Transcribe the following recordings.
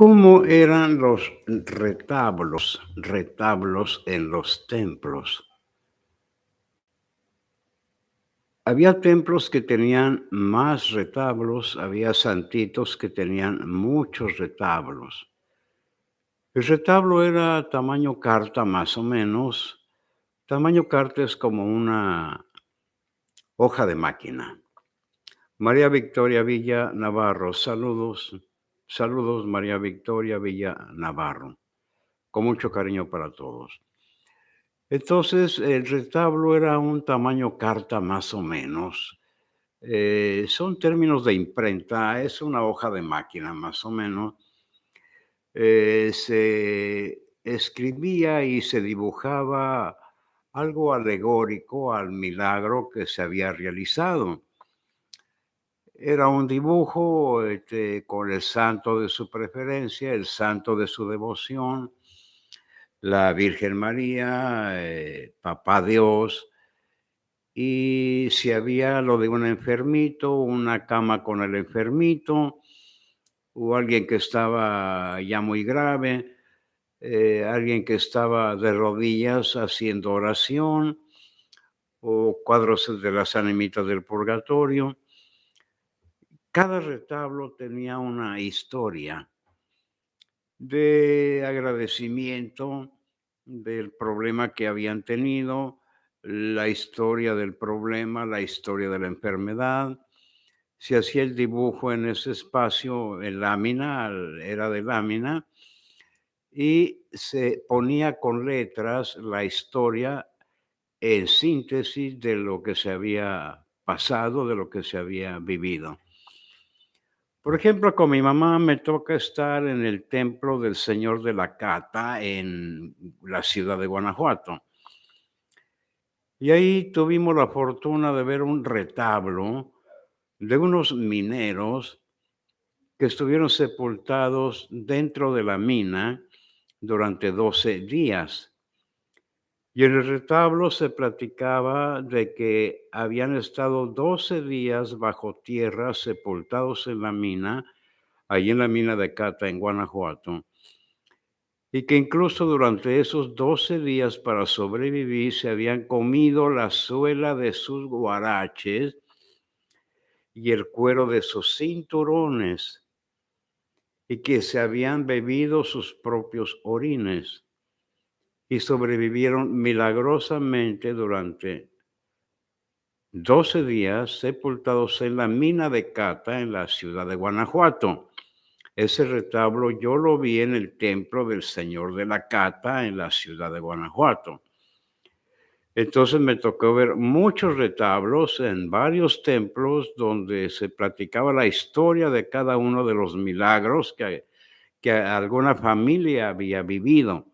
¿Cómo eran los retablos retablos en los templos? Había templos que tenían más retablos, había santitos que tenían muchos retablos. El retablo era tamaño carta, más o menos. Tamaño carta es como una hoja de máquina. María Victoria Villa Navarro, saludos. Saludos, María Victoria Villa Navarro. Con mucho cariño para todos. Entonces, el retablo era un tamaño carta más o menos. Eh, son términos de imprenta, es una hoja de máquina más o menos. Eh, se escribía y se dibujaba algo alegórico al milagro que se había realizado. Era un dibujo este, con el santo de su preferencia, el santo de su devoción, la Virgen María, eh, Papá Dios, y si había lo de un enfermito, una cama con el enfermito, o alguien que estaba ya muy grave, eh, alguien que estaba de rodillas haciendo oración, o cuadros de las animitas del purgatorio. Cada retablo tenía una historia de agradecimiento del problema que habían tenido, la historia del problema, la historia de la enfermedad. Se hacía el dibujo en ese espacio en lámina, era de lámina, y se ponía con letras la historia en síntesis de lo que se había pasado, de lo que se había vivido. Por ejemplo, con mi mamá me toca estar en el templo del Señor de la Cata en la ciudad de Guanajuato. Y ahí tuvimos la fortuna de ver un retablo de unos mineros que estuvieron sepultados dentro de la mina durante 12 días. Y en el retablo se platicaba de que habían estado 12 días bajo tierra sepultados en la mina, allí en la mina de Cata, en Guanajuato, y que incluso durante esos 12 días para sobrevivir se habían comido la suela de sus guaraches y el cuero de sus cinturones, y que se habían bebido sus propios orines y sobrevivieron milagrosamente durante 12 días sepultados en la mina de Cata en la ciudad de Guanajuato. Ese retablo yo lo vi en el templo del Señor de la Cata en la ciudad de Guanajuato. Entonces me tocó ver muchos retablos en varios templos donde se platicaba la historia de cada uno de los milagros que, que alguna familia había vivido.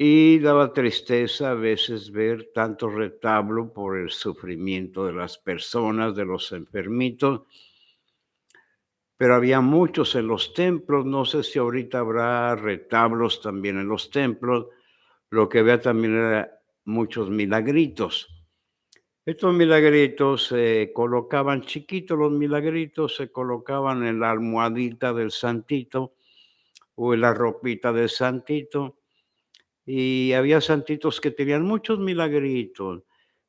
Y daba tristeza a veces ver tanto retablo por el sufrimiento de las personas, de los enfermitos. Pero había muchos en los templos, no sé si ahorita habrá retablos también en los templos. Lo que había también era muchos milagritos. Estos milagritos se colocaban chiquitos, los milagritos se colocaban en la almohadita del santito o en la ropita del santito y había santitos que tenían muchos milagritos,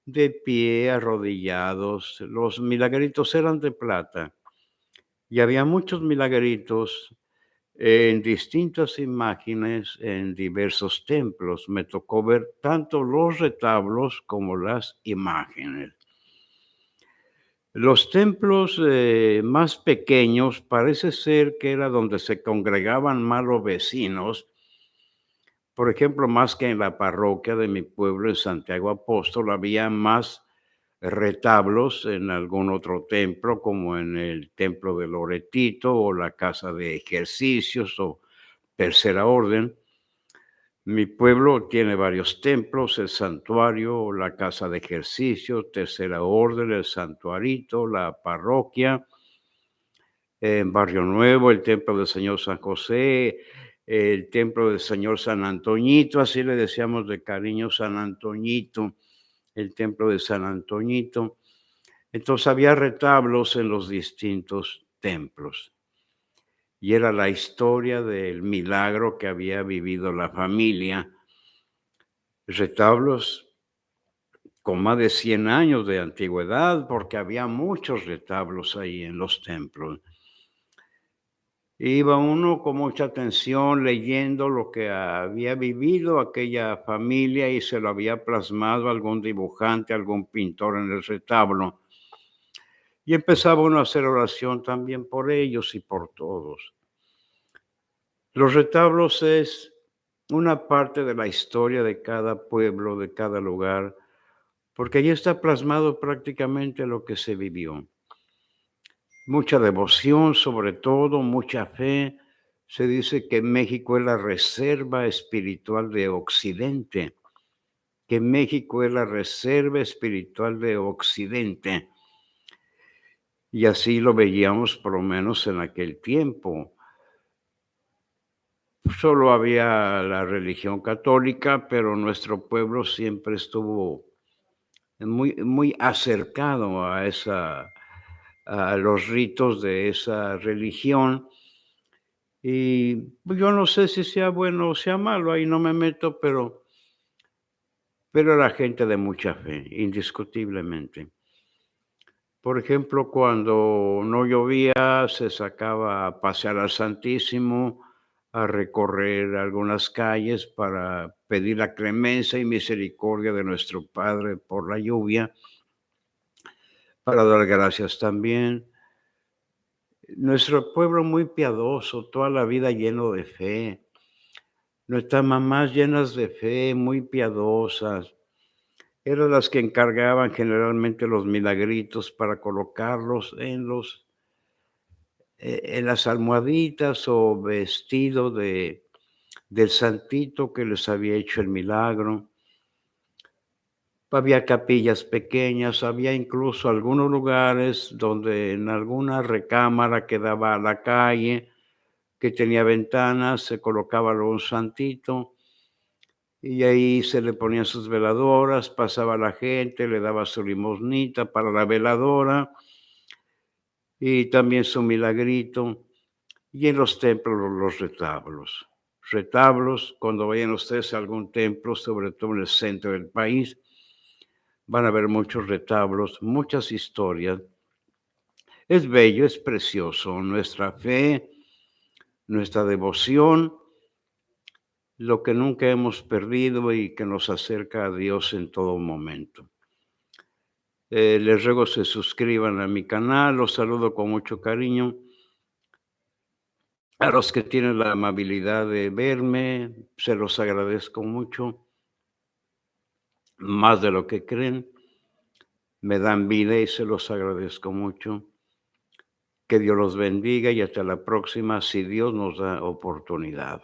de pie, arrodillados. Los milagritos eran de plata. Y había muchos milagritos en distintas imágenes en diversos templos. Me tocó ver tanto los retablos como las imágenes. Los templos eh, más pequeños parece ser que era donde se congregaban malos vecinos por ejemplo, más que en la parroquia de mi pueblo, en Santiago Apóstol, había más retablos en algún otro templo, como en el templo de Loretito o la casa de ejercicios o tercera orden. Mi pueblo tiene varios templos, el santuario, la casa de ejercicios, tercera orden, el santuarito, la parroquia, en Barrio Nuevo, el templo del Señor San José, el templo del Señor San Antoñito, así le decíamos de cariño San Antoñito, el templo de San y era la historia del milagro que había vivido la familia. Retablos con más de 100 años de antigüedad, porque había muchos retablos ahí en los templos. Iba uno con mucha atención leyendo lo que había vivido aquella familia y se lo había plasmado algún dibujante, algún pintor en el retablo. Y empezaba uno a hacer oración también por ellos y por todos. Los retablos es una parte de la historia de cada pueblo, de cada lugar, porque allí está plasmado prácticamente lo que se vivió mucha devoción, sobre todo mucha fe. Se dice que México es la reserva espiritual de Occidente, que México es la reserva espiritual de Occidente. Y así lo veíamos por lo menos en aquel tiempo. Solo había la religión católica, pero nuestro pueblo siempre estuvo muy, muy acercado a esa a los ritos de esa religión. Y pues, yo no sé si sea bueno o sea malo, ahí no me meto, pero, pero era gente de mucha fe, indiscutiblemente. Por ejemplo, cuando no llovía, se sacaba a pasear al Santísimo, a recorrer algunas calles para pedir la clemencia y misericordia de nuestro Padre por la lluvia para dar gracias también. Nuestro pueblo muy piadoso, toda la vida lleno de fe. Nuestras mamás llenas de fe, muy piadosas. Eran las que encargaban generalmente los milagritos para colocarlos en los eh, en las almohaditas o vestido de del santito que les había hecho el milagro. Había capillas pequeñas, había incluso algunos lugares donde en alguna recámara que daba a la calle, que tenía ventanas, se colocaba un santito y ahí se le ponían sus veladoras, pasaba la gente, le daba su limosnita para la veladora y también su milagrito. Y en los templos los retablos. Retablos, cuando vayan ustedes a algún templo, sobre todo en el centro del país, van a ver muchos retablos, muchas historias. Es bello, es precioso. Nuestra fe, nuestra devoción, lo que nunca hemos perdido y que nos acerca a Dios en todo momento. Eh, les ruego se suscriban a mi canal, los saludo con mucho cariño. A los que tienen la amabilidad de verme, se los agradezco mucho más de lo que creen. Me dan vida y se los agradezco mucho. Que Dios los bendiga y hasta la próxima si Dios nos da oportunidad.